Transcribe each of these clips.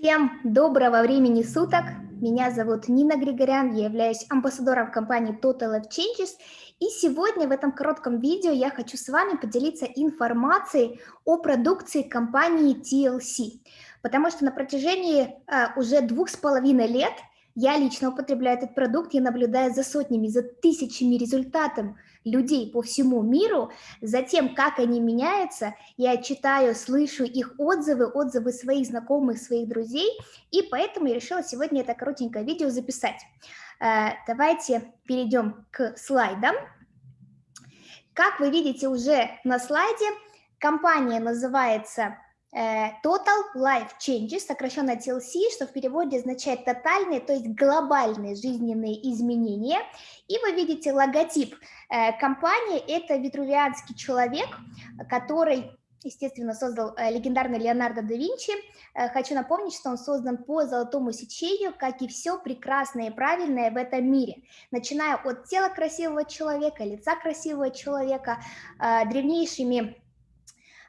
Всем доброго времени суток. Меня зовут Нина Григорян, я являюсь амбассадором компании Total Life Changes. И сегодня в этом коротком видео я хочу с вами поделиться информацией о продукции компании TLC. Потому что на протяжении э, уже двух с половиной лет я лично употребляю этот продукт, я наблюдаю за сотнями, за тысячами результатов людей по всему миру, за тем, как они меняются, я читаю, слышу их отзывы, отзывы своих знакомых, своих друзей, и поэтому я решила сегодня это коротенькое видео записать. Э, давайте перейдем к слайдам. Как вы видите уже на слайде, компания называется Total Life Changes, сокращенно TLC, что в переводе означает тотальные, то есть глобальные жизненные изменения. И вы видите логотип э, компании, это витрувианский человек, который естественно, создал э, легендарный Леонардо да Винчи. Хочу напомнить, что он создан по золотому сечению, как и все прекрасное и правильное в этом мире. Начиная от тела красивого человека, лица красивого человека, древнейшими Э,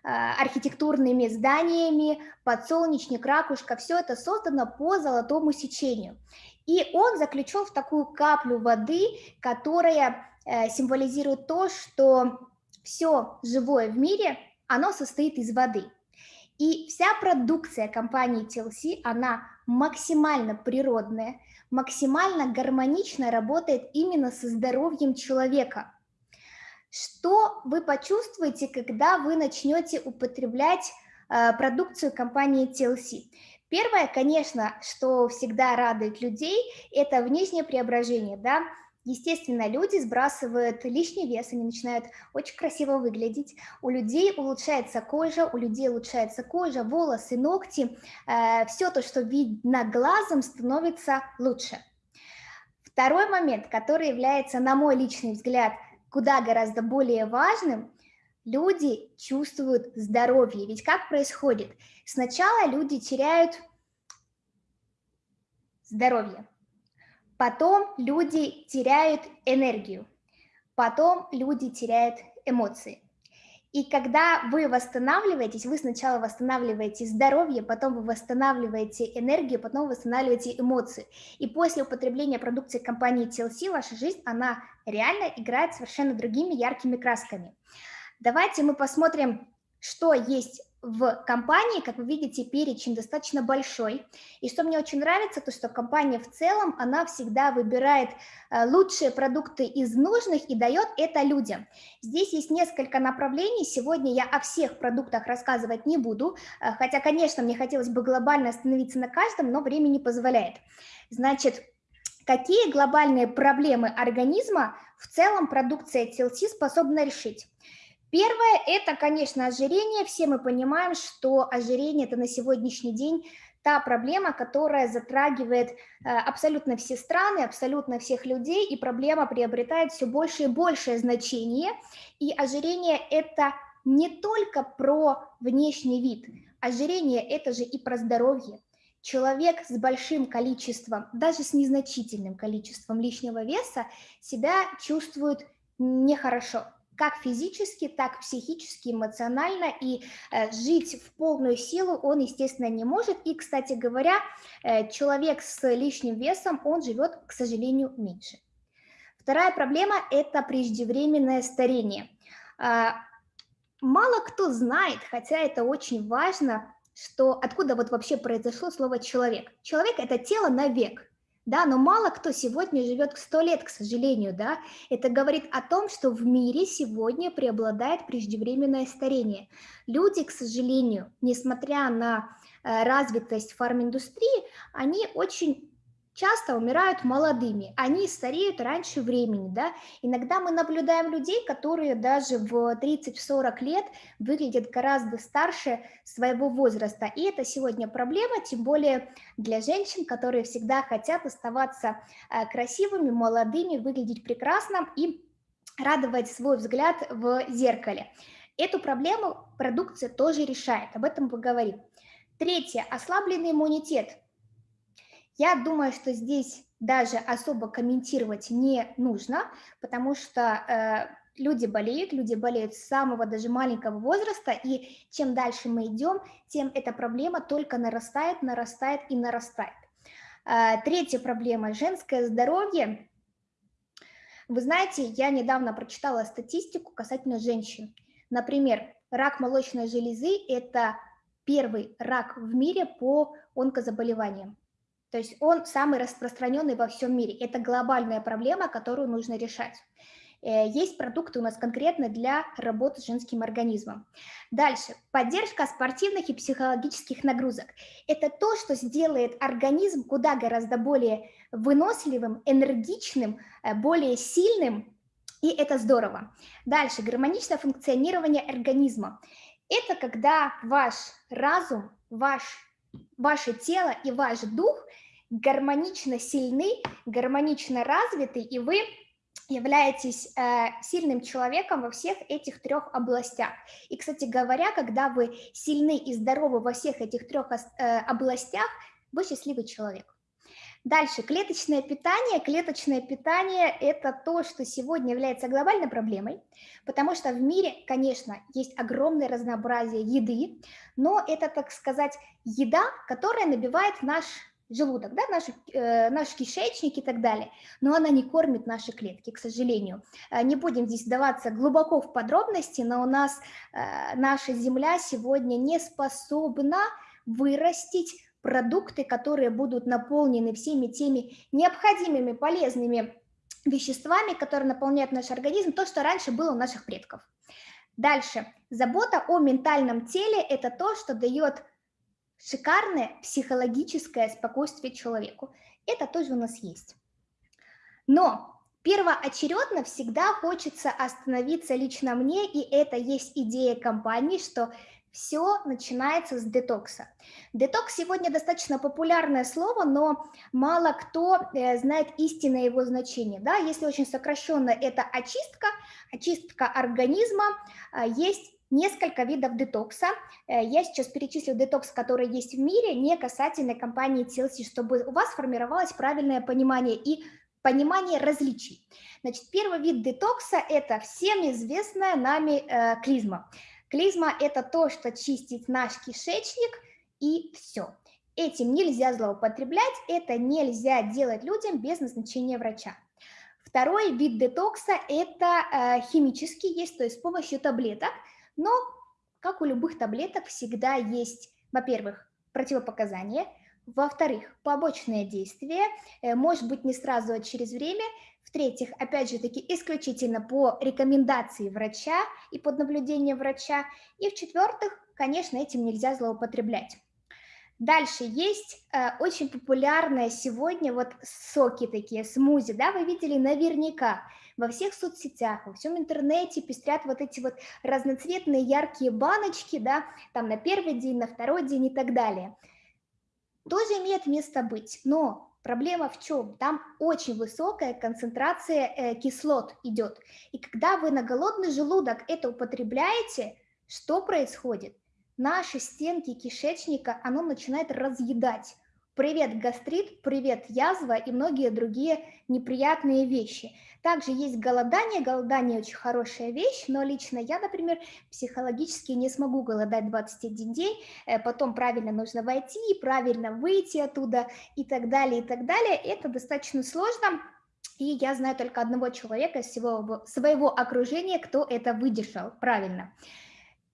архитектурными зданиями, подсолнечник, ракушка, все это создано по золотому сечению. И он заключен в такую каплю воды, которая э, символизирует то, что все живое в мире, оно состоит из воды. И вся продукция компании TLC, она максимально природная, максимально гармонично работает именно со здоровьем человека – что вы почувствуете, когда вы начнете употреблять э, продукцию компании TLC? Первое, конечно, что всегда радует людей, это внешнее преображение, да, Естественно, люди сбрасывают лишний вес, они начинают очень красиво выглядеть. У людей улучшается кожа, у людей улучшается кожа, волосы, ногти. Э, все то, что видно глазом, становится лучше. Второй момент, который является, на мой личный взгляд, куда гораздо более важным, люди чувствуют здоровье. Ведь как происходит? Сначала люди теряют здоровье, потом люди теряют энергию, потом люди теряют эмоции. И когда вы восстанавливаетесь, вы сначала восстанавливаете здоровье, потом вы восстанавливаете энергию, потом восстанавливаете эмоции. И после употребления продукции компании TLC ваша жизнь, она реально играет совершенно другими яркими красками. Давайте мы посмотрим, что есть в компании, как вы видите, перечень достаточно большой. И что мне очень нравится, то что компания в целом, она всегда выбирает э, лучшие продукты из нужных и дает это людям. Здесь есть несколько направлений. Сегодня я о всех продуктах рассказывать не буду, э, хотя, конечно, мне хотелось бы глобально остановиться на каждом, но время не позволяет. Значит, какие глобальные проблемы организма в целом продукция TLC способна решить? Первое – это, конечно, ожирение. Все мы понимаем, что ожирение – это на сегодняшний день та проблема, которая затрагивает э, абсолютно все страны, абсолютно всех людей, и проблема приобретает все больше и большее значение. И ожирение – это не только про внешний вид. Ожирение – это же и про здоровье. Человек с большим количеством, даже с незначительным количеством лишнего веса себя чувствует нехорошо как физически, так психически, эмоционально, и э, жить в полную силу он, естественно, не может. И, кстати говоря, э, человек с лишним весом, он живет, к сожалению, меньше. Вторая проблема – это преждевременное старение. Э, мало кто знает, хотя это очень важно, что откуда вот вообще произошло слово «человек». Человек – это тело на век да, но мало кто сегодня живет сто лет, к сожалению, да, это говорит о том, что в мире сегодня преобладает преждевременное старение. Люди, к сожалению, несмотря на э, развитость фарминдустрии, они очень часто умирают молодыми, они стареют раньше времени, да, иногда мы наблюдаем людей, которые даже в 30-40 лет выглядят гораздо старше своего возраста, и это сегодня проблема, тем более для женщин, которые всегда хотят оставаться э, красивыми, молодыми, выглядеть прекрасно и радовать свой взгляд в зеркале. Эту проблему продукция тоже решает, об этом поговорим. Третье, ослабленный иммунитет – я думаю, что здесь даже особо комментировать не нужно, потому что э, люди болеют, люди болеют с самого даже маленького возраста, и чем дальше мы идем, тем эта проблема только нарастает, нарастает и нарастает. А, третья проблема – женское здоровье. Вы знаете, я недавно прочитала статистику касательно женщин. Например, рак молочной железы – это первый рак в мире по онкозаболеваниям. То есть он самый распространенный во всем мире. Это глобальная проблема, которую нужно решать. Э, есть продукты у нас конкретно для работы с женским организмом. Дальше. Поддержка спортивных и психологических нагрузок. Это то, что сделает организм куда гораздо более выносливым, энергичным, э, более сильным, и это здорово. Дальше. Гармоничное функционирование организма. Это когда ваш разум, ваш, ваше тело и ваш дух гармонично сильны, гармонично развиты, и вы являетесь э, сильным человеком во всех этих трех областях. И, кстати говоря, когда вы сильны и здоровы во всех этих трех э, областях, вы счастливый человек. Дальше, клеточное питание. Клеточное питание – это то, что сегодня является глобальной проблемой, потому что в мире, конечно, есть огромное разнообразие еды, но это, так сказать, еда, которая набивает наш желудок, да, наш, э, наш кишечник и так далее, но она не кормит наши клетки, к сожалению. Э, не будем здесь вдаваться глубоко в подробности, но у нас э, наша земля сегодня не способна вырастить продукты, которые будут наполнены всеми теми необходимыми полезными веществами, которые наполняют наш организм, то, что раньше было у наших предков. Дальше. Забота о ментальном теле – это то, что дает шикарное психологическое спокойствие человеку. Это тоже у нас есть. Но первоочередно всегда хочется остановиться лично мне, и это есть идея компании, что все начинается с детокса. Детокс сегодня достаточно популярное слово, но мало кто э, знает истинное его значение. Да? Если очень сокращенно, это очистка, очистка организма. Э, есть несколько видов детокса. Э, я сейчас перечислю детокс, который есть в мире, не касательно компании TLC, чтобы у вас формировалось правильное понимание и понимание различий. Значит, первый вид детокса – это всем известная нами э, клизма. Клизма – это то, что чистит наш кишечник, и все. Этим нельзя злоупотреблять, это нельзя делать людям без назначения врача. Второй вид детокса – это э, химический, есть, то есть с помощью таблеток – но, как у любых таблеток, всегда есть, во-первых, противопоказания, во-вторых, побочные действия, э, может быть, не сразу, а через время, в-третьих, опять же таки, исключительно по рекомендации врача и под наблюдением врача, и в-четвертых, конечно, этим нельзя злоупотреблять. Дальше есть э, очень популярные сегодня вот соки такие, смузи, да, вы видели наверняка во всех соцсетях, во всем интернете пестрят вот эти вот разноцветные яркие баночки, да, там на первый день, на второй день и так далее. Тоже имеет место быть, но проблема в чем? Там очень высокая концентрация э, кислот идет. И когда вы на голодный желудок это употребляете, что происходит? Наши стенки кишечника, оно начинает разъедать. Привет гастрит, привет язва и многие другие неприятные вещи. Также есть голодание. Голодание очень хорошая вещь, но лично я, например, психологически не смогу голодать 21 день, э, потом правильно нужно войти, правильно выйти оттуда и так далее, и так далее. Это достаточно сложно, и я знаю только одного человека из всего своего окружения, кто это выдержал правильно.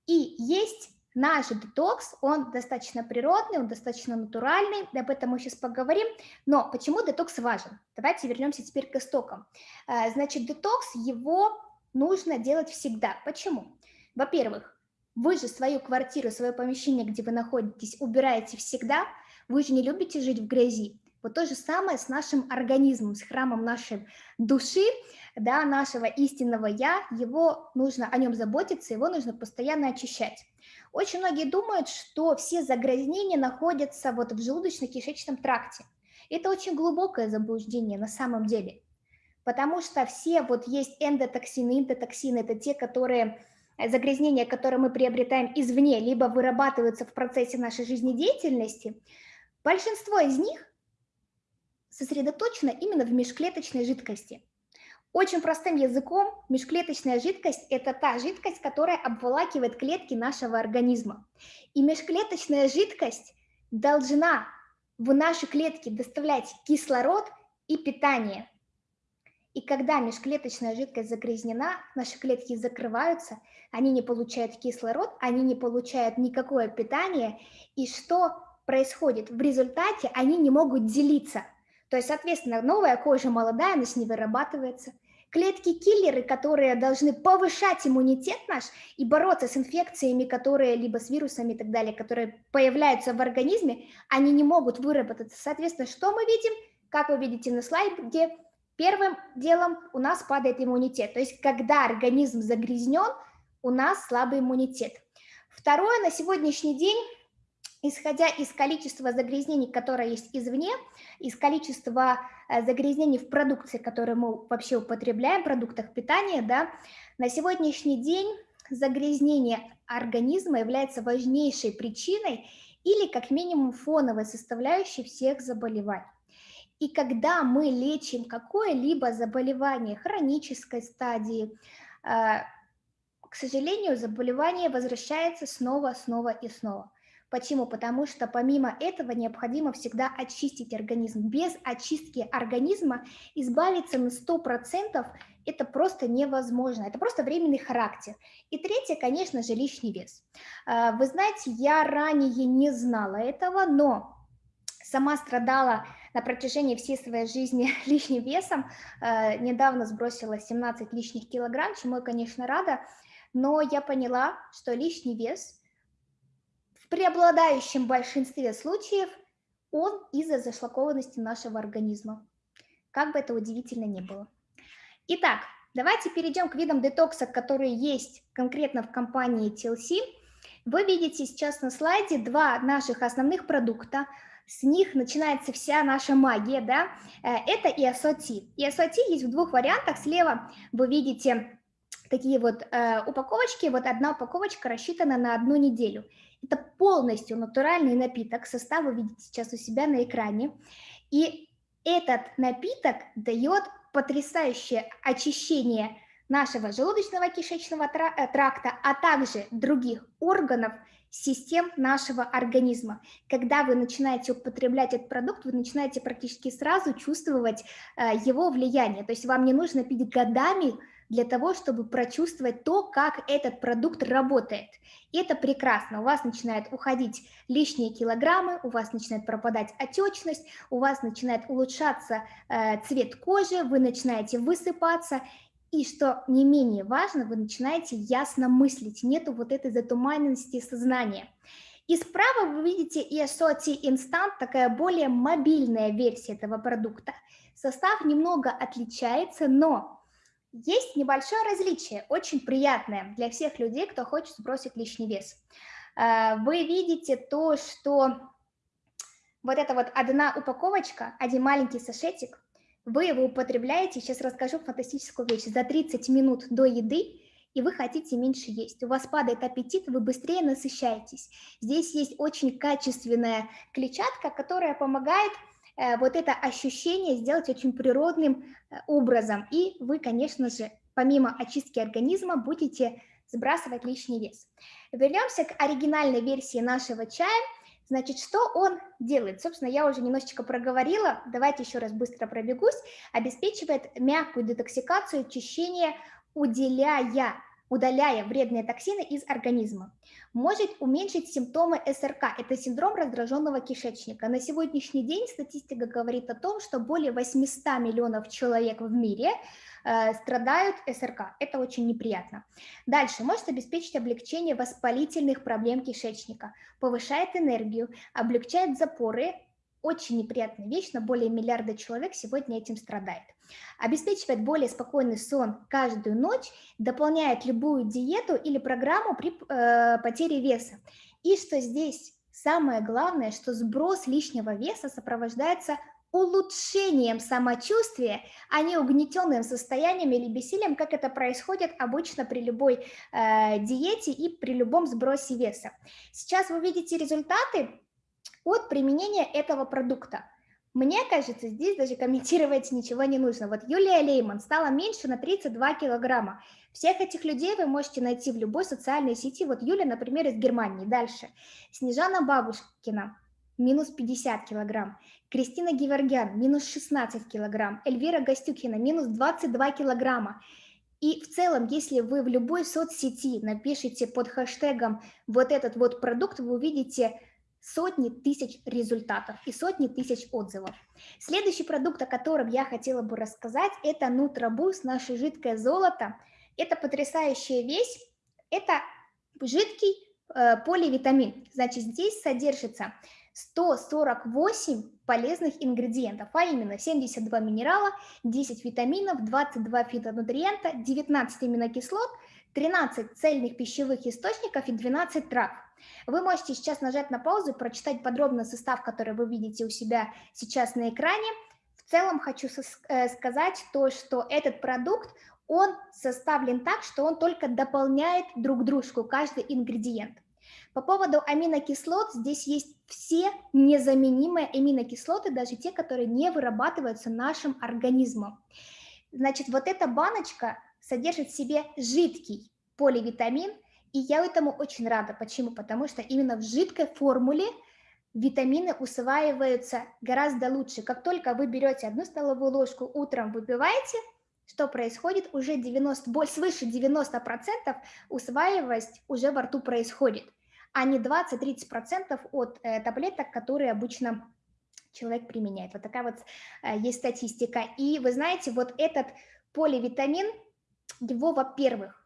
И есть Наш детокс, он достаточно природный, он достаточно натуральный, об этом мы сейчас поговорим. Но почему детокс важен? Давайте вернемся теперь к истокам. Э, значит, детокс, его нужно делать всегда. Почему? Во-первых, вы же свою квартиру, свое помещение, где вы находитесь, убираете всегда. Вы же не любите жить в грязи. Вот то же самое с нашим организмом, с храмом нашей души, да, нашего истинного «я», его нужно о нем заботиться, его нужно постоянно очищать. Очень многие думают, что все загрязнения находятся вот в желудочно-кишечном тракте. Это очень глубокое заблуждение на самом деле, потому что все вот есть эндотоксины, эндотоксины, это те, которые э, загрязнения, которые мы приобретаем извне, либо вырабатываются в процессе нашей жизнедеятельности, большинство из них сосредоточено именно в межклеточной жидкости. Очень простым языком, межклеточная жидкость – это та жидкость, которая обволакивает клетки нашего организма. И межклеточная жидкость должна в наши клетки доставлять кислород и питание. И когда межклеточная жидкость загрязнена, наши клетки закрываются, они не получают кислород, они не получают никакое питание. И что происходит? В результате они не могут делиться. То есть, соответственно, новая кожа молодая, она не вырабатывается – Клетки-киллеры, которые должны повышать иммунитет наш и бороться с инфекциями, которые либо с вирусами и так далее, которые появляются в организме, они не могут выработаться. Соответственно, что мы видим? Как вы видите на слайде, первым делом у нас падает иммунитет. То есть, когда организм загрязнен, у нас слабый иммунитет. Второе, на сегодняшний день исходя из количества загрязнений, которое есть извне, из количества э, загрязнений в продукции, которые мы вообще употребляем, продуктах питания, да, на сегодняшний день загрязнение организма является важнейшей причиной или как минимум фоновой составляющей всех заболеваний. И когда мы лечим какое-либо заболевание хронической стадии, э, к сожалению, заболевание возвращается снова, снова и снова. Почему? Потому что помимо этого необходимо всегда очистить организм. Без очистки организма избавиться на 100% это просто невозможно, это просто временный характер. И третье, конечно же, лишний вес. А, вы знаете, я ранее не знала этого, но сама страдала на протяжении всей своей жизни лишним весом, а, недавно сбросила 17 лишних килограмм, чему я, конечно, рада, но я поняла, что лишний вес – в преобладающем большинстве случаев он из-за зашлакованности нашего организма. Как бы это удивительно ни было. Итак, давайте перейдем к видам детокса, которые есть конкретно в компании TLC. Вы видите сейчас на слайде два наших основных продукта. С них начинается вся наша магия, да, э, это ESOT. ESOT есть в двух вариантах. Слева вы видите такие вот э, упаковочки, вот одна упаковочка рассчитана на одну неделю. Это полностью натуральный напиток, состав вы видите сейчас у себя на экране. И этот напиток дает потрясающее очищение нашего желудочного кишечного э, тракта, а также других органов, систем нашего организма. Когда вы начинаете употреблять этот продукт, вы начинаете практически сразу чувствовать э, его влияние. То есть вам не нужно пить годами для того, чтобы прочувствовать то, как этот продукт работает. И это прекрасно. У вас начинают уходить лишние килограммы, у вас начинает пропадать отечность, у вас начинает улучшаться э, цвет кожи, вы начинаете высыпаться, и что не менее важно, вы начинаете ясно мыслить, нету вот этой затуманенности сознания. И справа вы видите ESOT Instant, такая более мобильная версия этого продукта. Состав немного отличается, но есть небольшое различие, очень приятное для всех людей, кто хочет сбросить лишний вес. Э, вы видите то, что вот эта вот одна упаковочка, один маленький сашетик, вы его употребляете, сейчас расскажу фантастическую вещь, за 30 минут до еды, и вы хотите меньше есть. У вас падает аппетит, вы быстрее насыщаетесь. Здесь есть очень качественная клетчатка, которая помогает вот это ощущение сделать очень природным э, образом. И вы, конечно же, помимо очистки организма, будете сбрасывать лишний вес. Вернемся к оригинальной версии нашего чая. Значит, что он делает? Собственно, я уже немножечко проговорила, давайте еще раз быстро пробегусь. Обеспечивает мягкую детоксикацию, очищение, уделяя удаляя вредные токсины из организма. Может уменьшить симптомы СРК, это синдром раздраженного кишечника. На сегодняшний день статистика говорит о том, что более 800 миллионов человек в мире э, страдают СРК. Это очень неприятно. Дальше, может обеспечить облегчение воспалительных проблем кишечника, повышает энергию, облегчает запоры, очень неприятная вещь, но более миллиарда человек сегодня этим страдает. Обеспечивает более спокойный сон каждую ночь, дополняет любую диету или программу при э, потере веса. И что здесь самое главное, что сброс лишнего веса сопровождается улучшением самочувствия, а не угнетенным состоянием или бессилием, как это происходит обычно при любой э, диете и при любом сбросе веса. Сейчас вы видите результаты от применения этого продукта. Мне кажется, здесь даже комментировать ничего не нужно. Вот Юлия Лейман стала меньше на 32 килограмма. Всех этих людей вы можете найти в любой социальной сети. Вот Юля, например, из Германии. Дальше. Снежана Бабушкина, минус 50 килограмм. Кристина Геворгян, минус 16 килограмм. Эльвира Гостюкина, минус 22 килограмма. И в целом, если вы в любой соцсети напишите под хэштегом вот этот вот продукт, вы увидите сотни тысяч результатов и сотни тысяч отзывов. Следующий продукт, о котором я хотела бы рассказать, это Нутрабус, наше жидкое золото. Это потрясающая вещь, это жидкий э, поливитамин. Значит, здесь содержится 148 полезных ингредиентов, а именно 72 минерала, 10 витаминов, 22 фитонутриента, 19 аминокислот, 13 цельных пищевых источников и 12 трав. Вы можете сейчас нажать на паузу прочитать подробно состав, который вы видите у себя сейчас на экране. В целом хочу э, сказать то, что этот продукт, он составлен так, что он только дополняет друг дружку, каждый ингредиент. По поводу аминокислот, здесь есть все незаменимые аминокислоты, даже те, которые не вырабатываются нашим организмом. Значит, вот эта баночка содержит в себе жидкий поливитамин, и я этому очень рада. Почему? Потому что именно в жидкой формуле витамины усваиваются гораздо лучше. Как только вы берете одну столовую ложку, утром выпиваете, что происходит? Уже 90, свыше 90% усваиваемость уже во рту происходит, а не 20-30% от э, таблеток, которые обычно человек применяет. Вот такая вот э, есть статистика. И вы знаете, вот этот поливитамин, его, во-первых,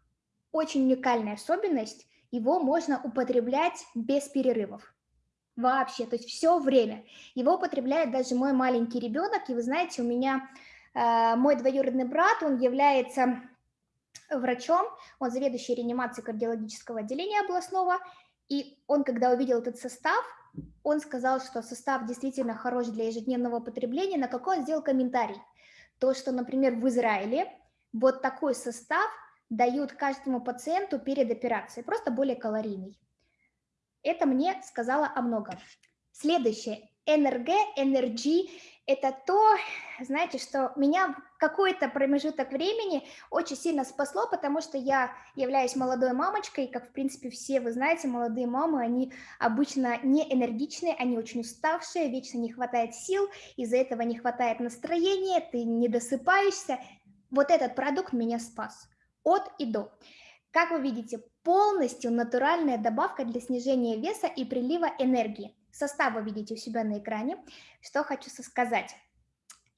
очень уникальная особенность, его можно употреблять без перерывов. Вообще, то есть все время. Его употребляет даже мой маленький ребенок, и вы знаете, у меня э, мой двоюродный брат, он является врачом, он заведующий реанимацией кардиологического отделения областного, и он, когда увидел этот состав, он сказал, что состав действительно хорош для ежедневного употребления, на какой он сделал комментарий. То, что, например, в Израиле вот такой состав – дают каждому пациенту перед операцией, просто более калорийный. Это мне сказала о многом. Следующее. НРГ, NRG – это то, знаете, что меня какой-то промежуток времени очень сильно спасло, потому что я являюсь молодой мамочкой, как, в принципе, все вы знаете, молодые мамы, они обычно не энергичные, они очень уставшие, вечно не хватает сил, из-за этого не хватает настроения, ты не досыпаешься. Вот этот продукт меня спас от и до. Как вы видите, полностью натуральная добавка для снижения веса и прилива энергии. Состав вы видите у себя на экране. Что хочу сказать.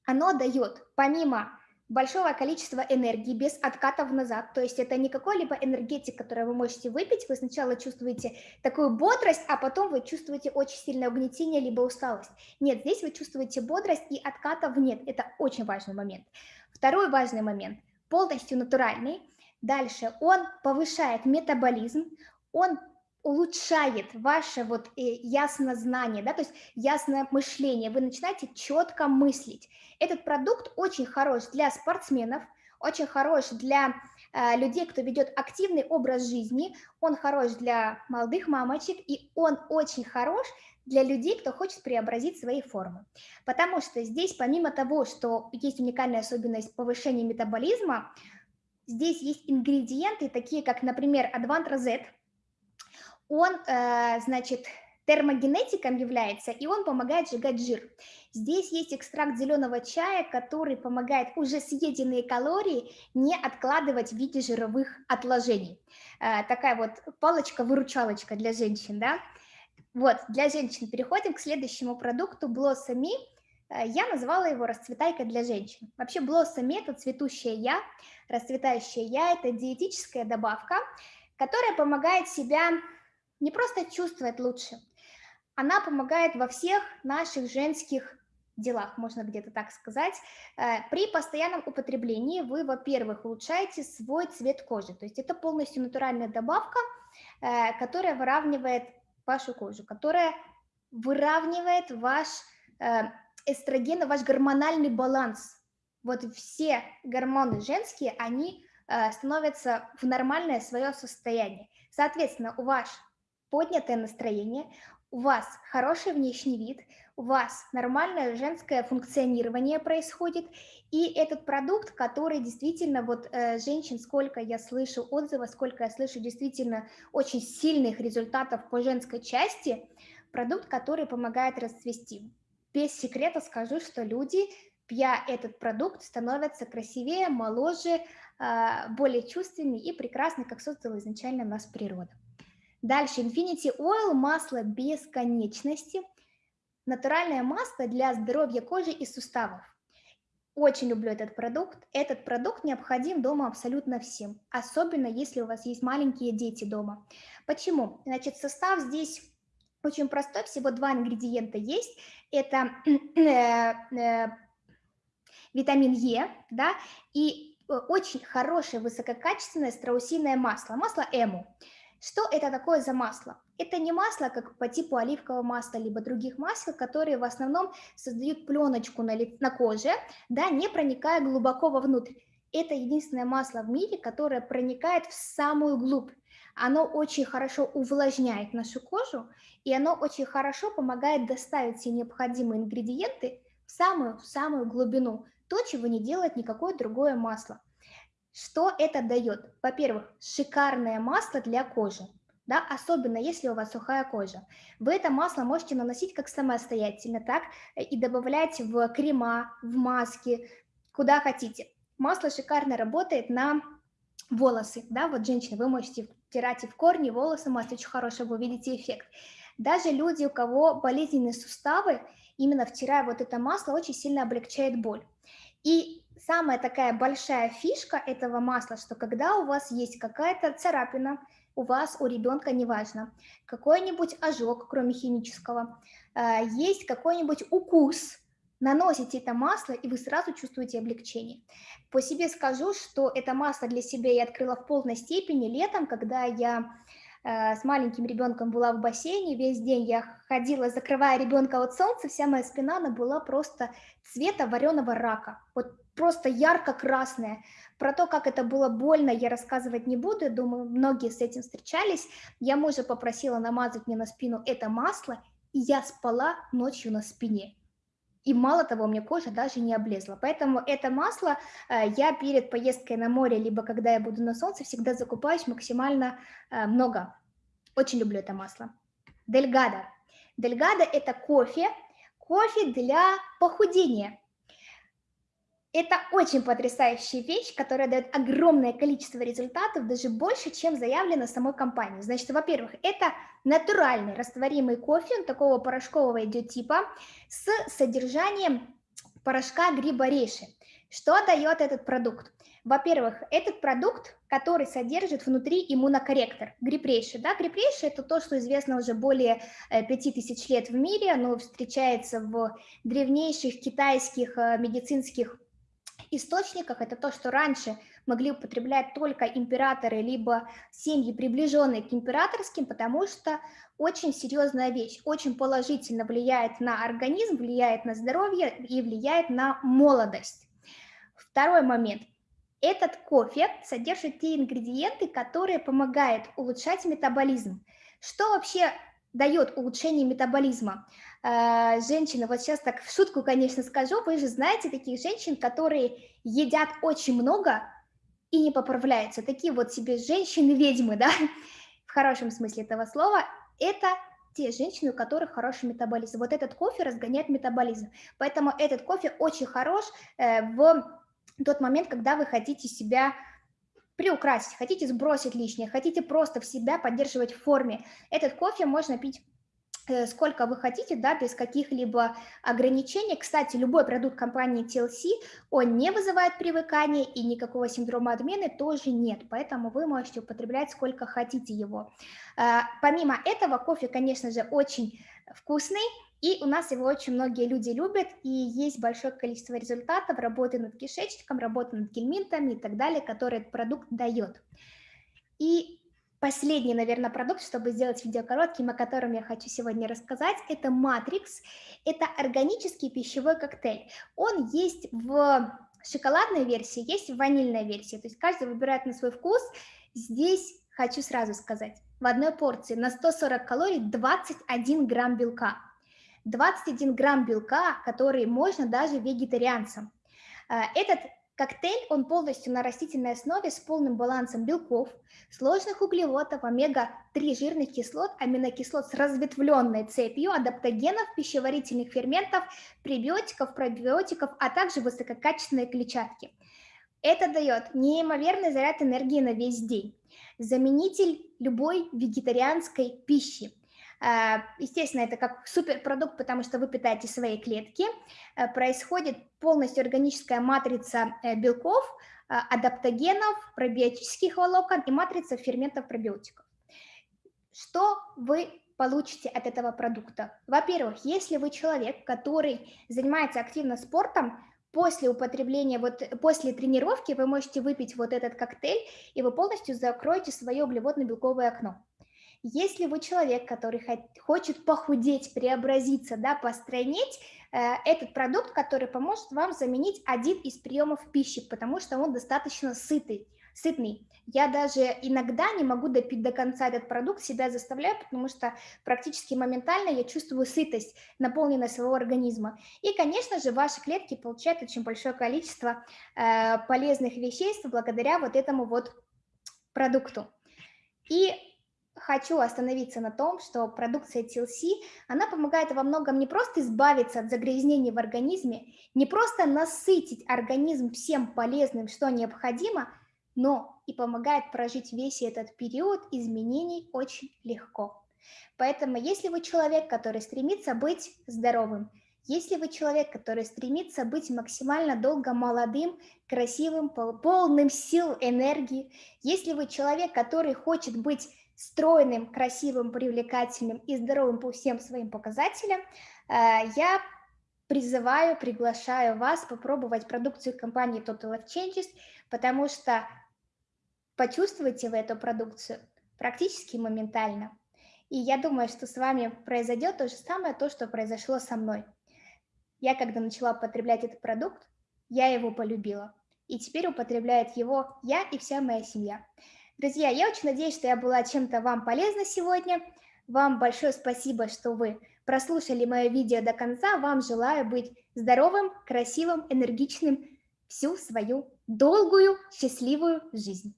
Оно дает, помимо большого количества энергии без откатов назад, то есть это не какой-либо энергетик, который вы можете выпить, вы сначала чувствуете такую бодрость, а потом вы чувствуете очень сильное угнетение либо усталость. Нет, здесь вы чувствуете бодрость и откатов нет, это очень важный момент. Второй важный момент, полностью натуральный, Дальше он повышает метаболизм, он улучшает ваше вот э, ясное знание, да, то есть ясное мышление, вы начинаете четко мыслить. Этот продукт очень хорош для спортсменов, очень хорош для людей, кто ведет активный образ жизни, он хорош для молодых мамочек, и он очень хорош для людей, кто хочет преобразить свои формы. Потому что здесь, помимо того, что есть уникальная особенность повышения метаболизма, Здесь есть ингредиенты, такие как, например, Advant Z. Он, э, значит, термогенетиком является, и он помогает сжигать жир. Здесь есть экстракт зеленого чая, который помогает уже съеденные калории не откладывать в виде жировых отложений. Э, такая вот палочка-выручалочка для женщин, да? Вот, для женщин переходим к следующему продукту Me. Э, я назвала его «Расцветайка для женщин». Вообще Blossom – это цветущее «я», расцветающее «я» – это диетическая добавка, которая помогает себя не просто чувствовать лучше, она помогает во всех наших женских делах, можно где-то так сказать. Э, при постоянном употреблении вы, во-первых, улучшаете свой цвет кожи, то есть это полностью натуральная добавка, э, которая выравнивает вашу кожу, которая выравнивает ваш эстрогена, ваш гормональный баланс. Вот все гормоны женские, они э, становятся в нормальное свое состояние. Соответственно, у вас поднятое настроение, у вас хороший внешний вид, у вас нормальное женское функционирование происходит, и этот продукт, который действительно, вот э, женщин, сколько я слышу отзывов, сколько я слышу действительно очень сильных результатов по женской части, продукт, который помогает расцвести. Без секрета скажу, что люди, пья этот продукт, становятся красивее, моложе, э, более чувственнее и прекрасны, как создала изначально нас природа. Дальше Infinity Oil – масло бесконечности. Натуральное масло для здоровья кожи и суставов. Очень люблю этот продукт. Этот продукт необходим дома абсолютно всем, особенно если у вас есть маленькие дети дома. Почему? Значит, состав здесь очень простой, всего два ингредиента есть. Это э, э, витамин Е, да, и э, очень хорошее высококачественное страусиное масло, масло Эму. Что это такое за масло? Это не масло, как по типу оливкового масла, либо других масел, которые в основном создают пленочку на, на коже, да, не проникая глубоко вовнутрь. Это единственное масло в мире, которое проникает в самую глубь. Оно очень хорошо увлажняет нашу кожу, и оно очень хорошо помогает доставить все необходимые ингредиенты в самую, в самую глубину, то, чего не делает никакое другое масло. Что это дает? Во-первых, шикарное масло для кожи, да, особенно если у вас сухая кожа. Вы это масло можете наносить как самостоятельно, так и добавлять в крема, в маски, куда хотите. Масло шикарно работает на волосы, да, вот женщины, вы можете втирать и в корни волосы, масло очень хорошее, вы увидите эффект. Даже люди, у кого болезненные суставы, именно втирая вот это масло, очень сильно облегчает боль. И самая такая большая фишка этого масла, что когда у вас есть какая-то царапина, у вас, у ребенка, неважно, какой-нибудь ожог, кроме химического, э, есть какой-нибудь укус, наносите это масло, и вы сразу чувствуете облегчение. По себе скажу, что это масло для себя я открыла в полной степени летом, когда я с маленьким ребенком была в бассейне, весь день я ходила, закрывая ребенка от солнца, вся моя спина, она была просто цвета вареного рака. Вот просто ярко-красная. Про то, как это было больно, я рассказывать не буду, думаю, многие с этим встречались. Я мужа попросила намазать мне на спину это масло, и я спала ночью на спине. И мало того, у меня кожа даже не облезла. Поэтому это масло э, я перед поездкой на море, либо когда я буду на солнце, всегда закупаюсь максимально э, много. Очень люблю это масло. Дельгада. Дельгада – это кофе, кофе для похудения. Это очень потрясающая вещь, которая дает огромное количество результатов, даже больше, чем заявлено самой компанией. Значит, во-первых, это натуральный растворимый кофе, он такого порошкового идет типа, с содержанием порошка гриба рейши. Что дает этот продукт? Во-первых, этот продукт, который содержит внутри иммунокорректор, грипрейши. Да? Грипрейши – это то, что известно уже более 5000 э, лет в мире, оно встречается в древнейших китайских э, медицинских источниках это то, что раньше могли употреблять только императоры, либо семьи, приближенные к императорским, потому что очень серьезная вещь, очень положительно влияет на организм, влияет на здоровье и влияет на молодость. Второй момент. Этот кофе содержит те ингредиенты, которые помогают улучшать метаболизм. Что вообще дает улучшение метаболизма? Э, женщины, вот сейчас так в шутку, конечно, скажу, вы же знаете таких женщин, которые едят очень много и не поправляются. Такие вот себе женщины-ведьмы, да, в хорошем смысле этого слова. Это те женщины, у которых хороший метаболизм. Вот этот кофе разгоняет метаболизм. Поэтому этот кофе очень хорош э, в тот момент, когда вы хотите себя приукрасить, хотите сбросить лишнее, хотите просто в себя поддерживать в форме. Этот кофе можно пить сколько вы хотите, да, без каких-либо ограничений. Кстати, любой продукт компании TLC, он не вызывает привыкания и никакого синдрома отмены тоже нет, поэтому вы можете употреблять сколько хотите его. Э, помимо этого, кофе, конечно же, очень вкусный, и у нас его очень многие люди любят, и есть большое количество результатов работы над кишечником, работы над гельминтами и так далее, которые этот продукт дает. И Последний, наверное, продукт, чтобы сделать видео коротким, о котором я хочу сегодня рассказать, это Matrix. Это органический пищевой коктейль. Он есть в шоколадной версии, есть в ванильной версии. То есть каждый выбирает на свой вкус. Здесь хочу сразу сказать, в одной порции на 140 калорий 21 грамм белка. 21 грамм белка, который можно даже вегетарианцам. Э, этот коктейль, он полностью на растительной основе с полным балансом белков, сложных углеводов, омега-3 жирных кислот, аминокислот с разветвленной цепью, адаптогенов, пищеварительных ферментов, пребиотиков, пробиотиков, а также высококачественной клетчатки. Это дает неимоверный заряд энергии на весь день. Заменитель любой вегетарианской пищи. А, естественно, это как суперпродукт, потому что вы питаете свои клетки. Э, происходит полностью органическая матрица э, белков, а, адаптогенов, пробиотических волокон и матрица ферментов пробиотиков. Что вы получите от этого продукта? Во-первых, если вы человек, который занимается активно спортом, после употребления, вот после тренировки вы можете выпить вот этот коктейль, и вы полностью закроете свое углеводно-белковое окно. Если вы человек, который хочет похудеть, преобразиться, да, постройнеть, э, этот продукт, который поможет вам заменить один из приемов пищи, потому что он достаточно сытый, сытный. Я даже иногда не могу допить до конца этот продукт, себя заставляю, потому что практически моментально я чувствую сытость, наполненность своего организма. И, конечно же, ваши клетки получают очень большое количество э, полезных веществ благодаря вот этому вот продукту. И хочу остановиться на том, что продукция TLC, она помогает во многом не просто избавиться от загрязнений в организме, не просто насытить организм всем полезным, что необходимо, но и помогает прожить весь этот период изменений очень легко. Поэтому если вы человек, который стремится быть здоровым, если вы человек, который стремится быть максимально долго молодым, красивым, полным сил, энергии, если вы человек, который хочет быть стройным, красивым, привлекательным и здоровым по всем своим показателям, э, я призываю, приглашаю вас попробовать продукцию компании Total Life Changes, потому что почувствуете вы эту продукцию практически моментально. И я думаю, что с вами произойдет то же самое, то, что произошло со мной. Я, когда начала употреблять этот продукт, я его полюбила. И теперь употребляет его я и вся моя семья. Друзья, я очень надеюсь, что я была чем-то вам полезна сегодня. Вам большое спасибо, что вы прослушали мое видео до конца. Вам желаю быть здоровым, красивым, энергичным всю свою долгую, счастливую жизнь.